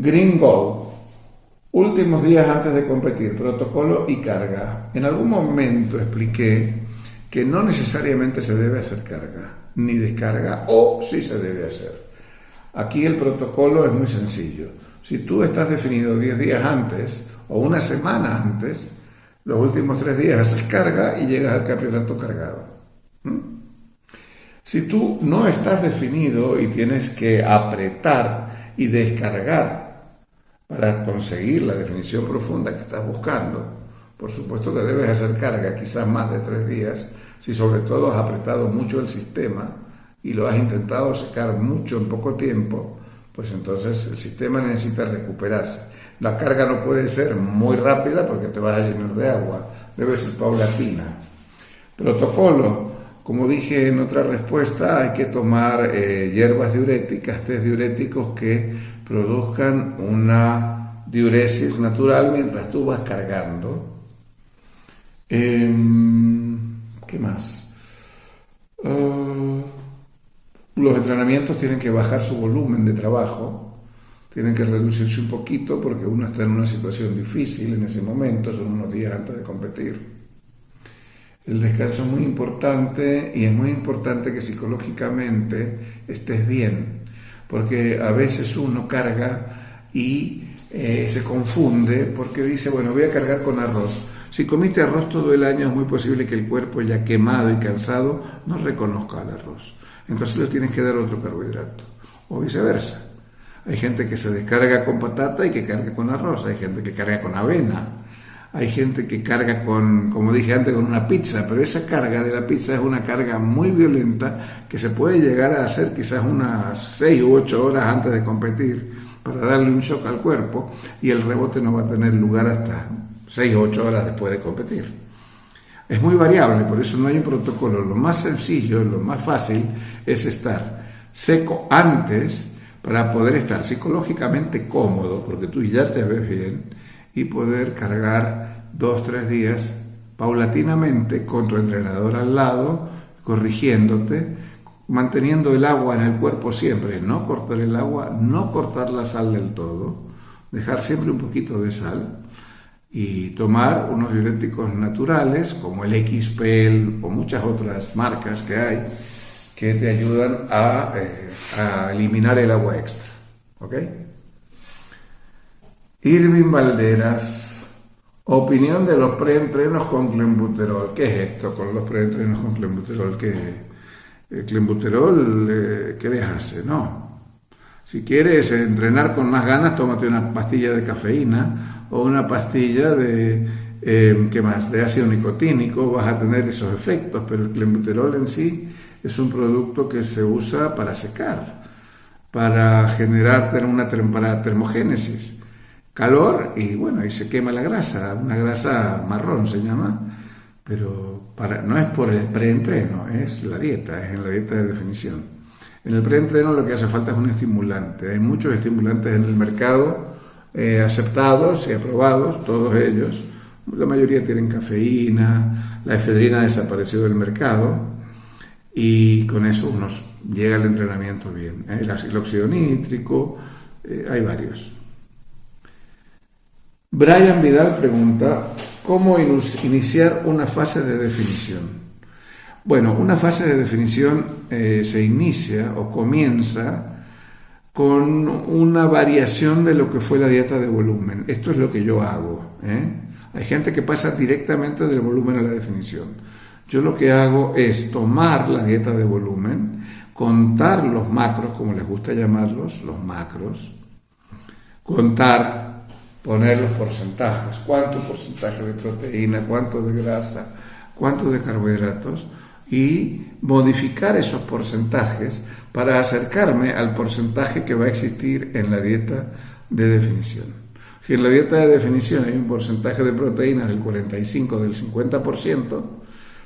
Green Go. Últimos días antes de competir, protocolo y carga. En algún momento expliqué que no necesariamente se debe hacer carga ni descarga o sí se debe hacer. Aquí el protocolo es muy sencillo. Si tú estás definido 10 días antes o una semana antes, los últimos tres días haces carga y llegas al campeonato cargado. ¿Mm? Si tú no estás definido y tienes que apretar y descargar para conseguir la definición profunda que estás buscando, por supuesto que debes hacer carga, quizás más de tres días, si sobre todo has apretado mucho el sistema y lo has intentado secar mucho en poco tiempo, pues entonces el sistema necesita recuperarse. La carga no puede ser muy rápida porque te vas a llenar de agua, debe ser paulatina. Protocolo, como dije en otra respuesta, hay que tomar eh, hierbas diuréticas, test diuréticos que produzcan una diuresis natural mientras tú vas cargando. Em, ¿Qué más? Ah, los entrenamientos tienen que bajar su volumen de trabajo tienen que reducirse un poquito porque uno está en una situación difícil en ese momento, son unos días antes de competir. El descanso es muy importante y es muy importante que psicológicamente estés bien, porque a veces uno carga y eh, se confunde porque dice, bueno, voy a cargar con arroz. Si comiste arroz todo el año es muy posible que el cuerpo ya quemado y cansado no reconozca el arroz. Entonces le tienes que dar otro carbohidrato o viceversa. Hay gente que se descarga con patata y que carga con arroz, hay gente que carga con avena, hay gente que carga con, como dije antes, con una pizza, pero esa carga de la pizza es una carga muy violenta que se puede llegar a hacer quizás unas 6 u 8 horas antes de competir para darle un shock al cuerpo y el rebote no va a tener lugar hasta 6 o 8 horas después de competir. Es muy variable, por eso no hay un protocolo. Lo más sencillo, lo más fácil es estar seco antes para poder estar psicológicamente cómodo, porque tú ya te ves bien, y poder cargar dos, tres días paulatinamente con tu entrenador al lado, corrigiéndote, manteniendo el agua en el cuerpo siempre, no cortar el agua, no cortar la sal del todo, dejar siempre un poquito de sal y tomar unos diuréticos naturales como el XPL o muchas otras marcas que hay que te ayudan eh, a, eliminar el agua extra. ¿Ok? Irving Valderas, opinión de los preentrenos con clenbuterol. ¿Qué es esto con los preentrenos con clenbuterol? ¿Qué, el clenbuterol, eh, ¿qué les hace? No. Si quieres entrenar con más ganas, tómate una pastilla de cafeína o una pastilla de, eh, ¿qué más? De ácido nicotínico, vas a tener esos efectos, pero el clenbuterol en sí es un producto que se usa para secar, para generar una termogénesis, calor y bueno, y se quema la grasa, una grasa marrón se llama, pero para, no es por el preentreno, es la dieta, es en la dieta de definición. En el preentreno lo que hace falta es un estimulante. Hay muchos estimulantes en el mercado eh, aceptados y aprobados, todos ellos. La mayoría tienen cafeína, la efedrina desapareció del mercado, y con eso uno llega al entrenamiento bien. El óxido nítrico, eh, hay varios. Brian Vidal pregunta, ¿cómo iniciar una fase de definición? Bueno, una fase de definición eh, se inicia o comienza con una variación de lo que fue la dieta de volumen. Esto es lo que yo hago. Hay gente que pasa directamente del volumen a la definición. Yo lo que hago es tomar la dieta de volumen, contar los macros, como les gusta llamarlos, los macros, contar, poner los porcentajes, cuánto porcentaje de proteína, cuánto de grasa, cuánto de carbohidratos, y modificar esos porcentajes para acercarme al porcentaje que va a existir en la dieta de definición. Si en la dieta de definición hay un porcentaje de proteínas del 45 del 50%,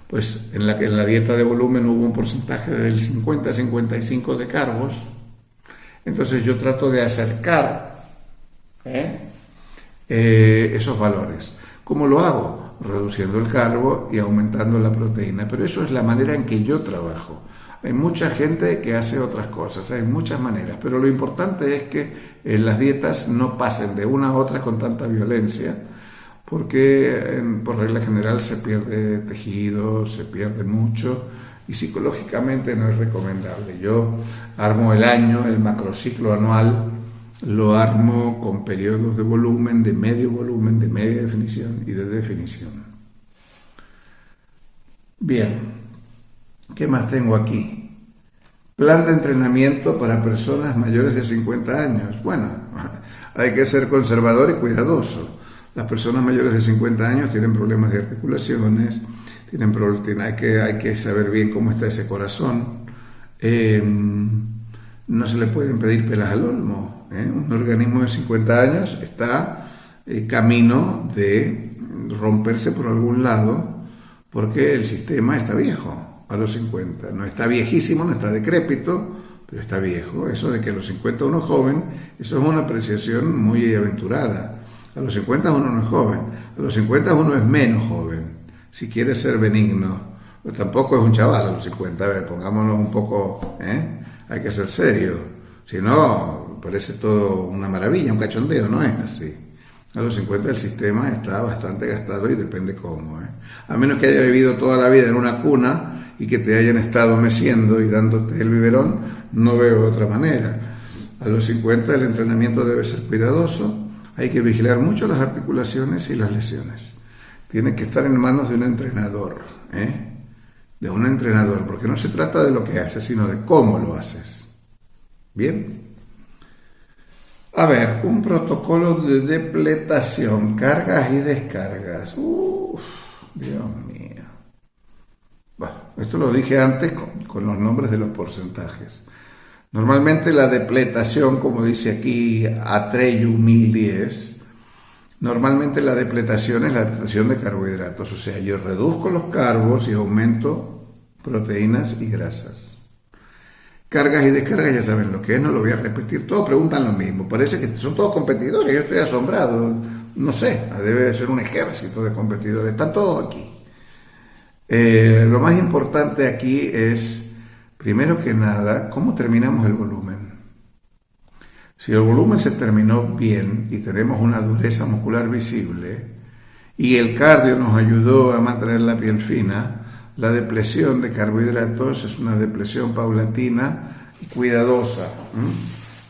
pues en la, dieta de volumen hubo un porcentaje del 50-55 de carbos, entonces yo trato de acercar ¿eh? Eh, esos valores. ¿Cómo lo hago? Reduciendo el carbo y aumentando la proteína, pero eso es la manera en que yo trabajo. Hay mucha gente que hace otras cosas, hay muchas maneras, pero lo importante es que eh, las dietas no pasen de una a otra con tanta violencia, porque por regla general se pierde tejido, se pierde mucho y psicológicamente no es recomendable. Yo armo el año, el macrociclo anual, lo armo con periodos de volumen, de medio volumen, de media definición y de definición. Bien, ¿Qué más tengo aquí? Plan de entrenamiento para personas mayores de 50 años. Bueno, hay que ser conservador y cuidadoso. Las personas mayores de 50 años tienen problemas de articulaciones, tienen, hay, que, hay que saber bien cómo está ese corazón. Em, no se le pueden pedir pelas al olmo. ¿Eh? Un organismo de 50 años está en camino de romperse por algún lado porque el sistema está viejo a los 50. No está viejísimo, no está decrépito, pero está viejo. Eso de que a los 50 uno es joven, eso es una apreciación muy aventurada. A los 50 uno no es joven, a los 50 uno es menos joven, si quiere ser benigno. Pero tampoco es un chaval a los 50, a ver, pongámonos un poco, ¿eh? hay que ser serio. Si no, parece todo una maravilla, un cachondeo, no es así. A los 50 el sistema está bastante gastado y depende cómo. ¿eh? A menos que haya vivido toda la vida en una cuna, y que te hayan estado meciendo y dándote el biberón, no veo otra manera. A los 50 el entrenamiento debe ser cuidadoso, hay que vigilar mucho las articulaciones y las lesiones. Tiene que estar en manos de un entrenador, ¿eh? de un entrenador, porque no se trata de lo que haces, sino de cómo lo haces. ¿Bien? A ver, un protocolo de depletación, cargas y descargas. Uf, Dios mío. Esto lo dije antes con, los nombres de los porcentajes. Normalmente la depletación, como dice aquí Atreyu 1010, normalmente la depletación es la depletación de carbohidratos, o sea, yo reduzco los carbos y aumento proteínas y grasas. Cargas y descargas ya saben lo que es, no lo voy a repetir, todos preguntan lo mismo, parece que son todos competidores, yo estoy asombrado, no sé, debe ser un ejército de competidores, están todos aquí. Eh, lo más importante aquí es, primero que nada, cómo terminamos el volumen. Si el volumen se terminó bien y tenemos una dureza muscular visible y el cardio nos ayudó a mantener la piel fina, la depresión de carbohidratos es una depresión paulatina y cuidadosa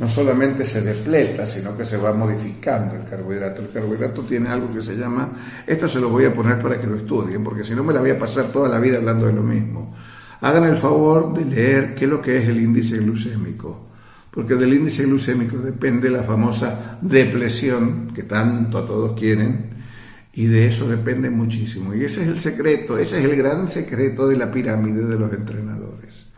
no solamente se depleta, sino que se va modificando el carbohidrato. El carbohidrato tiene algo que se llama, esto se lo voy a poner para que lo estudien, porque si no me la voy a pasar toda la vida hablando de lo mismo. Hagan el favor de leer qué es lo que es el índice glucémico, porque del índice glucémico depende la famosa depresión que tanto a todos quieren, y de eso depende muchísimo. Y ese es el secreto, ese es el gran secreto de la pirámide de los entrenadores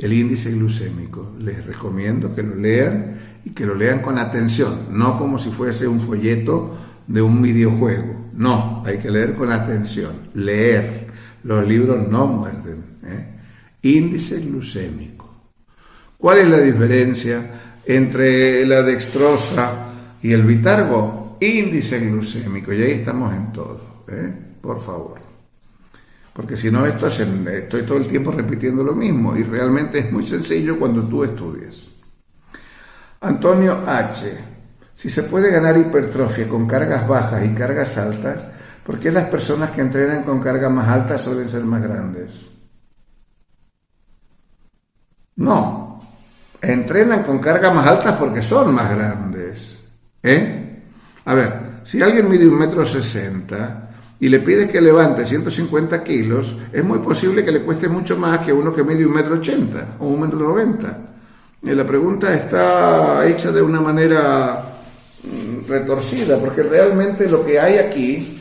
el índice glucémico. Les recomiendo que lo lean y que lo lean con atención, no como si fuese un folleto de un videojuego. No, hay que leer con atención, leer. Los libros no muerden. ¿eh? Índice glucémico. ¿Cuál es la diferencia entre la dextrosa y el bitargo? Índice glucémico, y ahí estamos en todo. ¿eh? Por favor. Porque si no, esto estoy todo el tiempo repitiendo lo mismo y realmente es muy sencillo cuando tú estudias. Antonio H. Si se puede ganar hipertrofia con cargas bajas y cargas altas, ¿por qué las personas que entrenan con cargas más altas suelen ser más grandes? No, entrenan con cargas más altas porque son más grandes. ¿Eh? A ver, si alguien mide un metro sesenta y le pides que levante 150 kilos, es muy posible que le cueste mucho más que uno que mide un metro ochenta o un metro noventa. Y la pregunta está hecha de una manera mm, retorcida, porque realmente lo que hay aquí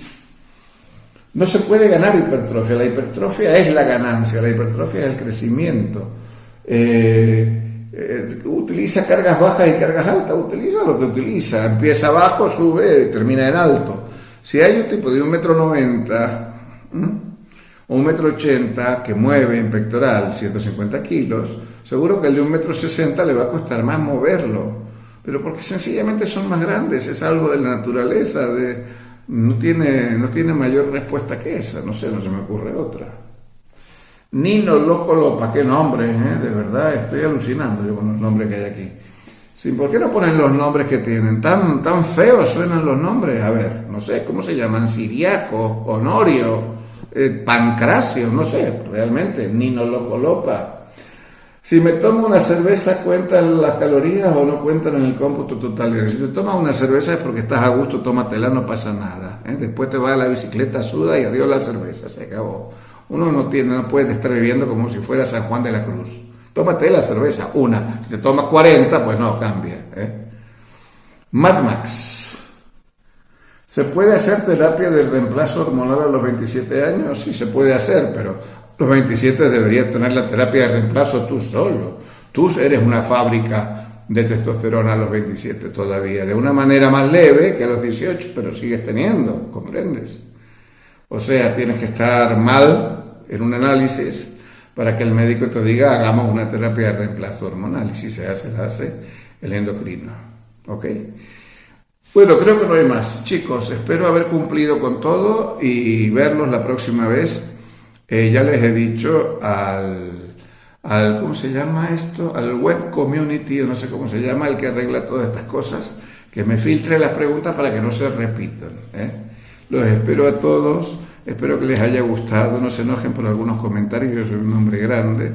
no se puede ganar hipertrofia. La hipertrofia es la ganancia, la hipertrofia es el crecimiento. Eh, eh, utiliza cargas bajas y cargas altas, utiliza lo que utiliza. Empieza abajo, sube, termina en alto. Si hay un tipo de un metro noventa o un metro ochenta que mueve en pectoral 150 kilos, seguro que el de un metro sesenta le va a costar más moverlo, pero porque sencillamente son más grandes, es algo de la naturaleza, de, no, tiene, no tiene mayor respuesta que esa, no sé, no se me ocurre otra. Nino Loco Lopa, qué nombre, ¿eh? de verdad, estoy alucinando yo con los nombres que hay aquí. Sí, ¿Por qué no ponen los nombres que tienen? Tan, tan feos suenan los nombres. A ver, no sé, ¿cómo se llaman? Siriaco, Honorio, eh, Pancracio, no sé, realmente, Nino Loco Lopa. Si me tomo una cerveza, ¿cuentan las calorías o no cuentan en el cómputo total? Si te tomas una cerveza es porque estás a gusto, tómatela, no pasa nada. ¿eh? Después te vas a la bicicleta, suda y adiós la cerveza, se acabó. Uno no, tiene, no puede estar viviendo como si fuera San Juan de la Cruz. Tómate la cerveza, una. Si te tomas 40, pues no, cambia. ¿eh? Mad Max. ¿Se puede hacer terapia de reemplazo hormonal a los 27 años? Sí, se puede hacer, pero los 27 deberías tener la terapia de reemplazo tú solo. Tú eres una fábrica de testosterona a los 27 todavía, de una manera más leve que a los 18, pero sigues teniendo, ¿comprendes? O sea, tienes que estar mal en un análisis para que el médico te diga hagamos una terapia de reemplazo hormonal y si se hace, la hace el endocrino. ¿Ok? Bueno, creo que no hay más. Chicos, espero haber cumplido con todo y verlos la próxima vez eh, ya les he dicho al, al, ¿cómo se llama esto? Al web community, no sé cómo se llama, el que arregla todas estas cosas, que me filtre las preguntas para que no se repitan. ¿eh? Los espero a todos, espero que les haya gustado, no se enojen por algunos comentarios, yo soy un hombre grande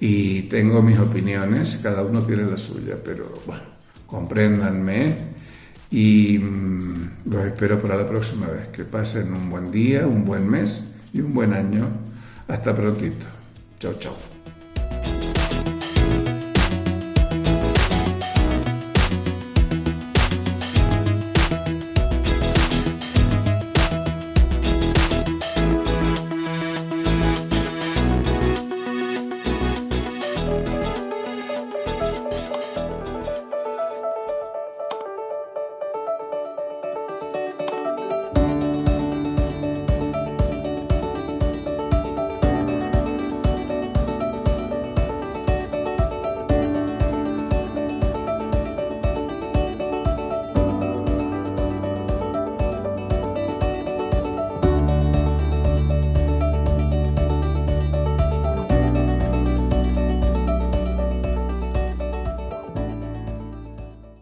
y tengo mis opiniones, cada uno tiene la suya, pero bueno, compréndanme y mm, los espero para la próxima vez. Que pasen un buen día, un buen mes y un buen año. Hasta prontito. Chao, chao.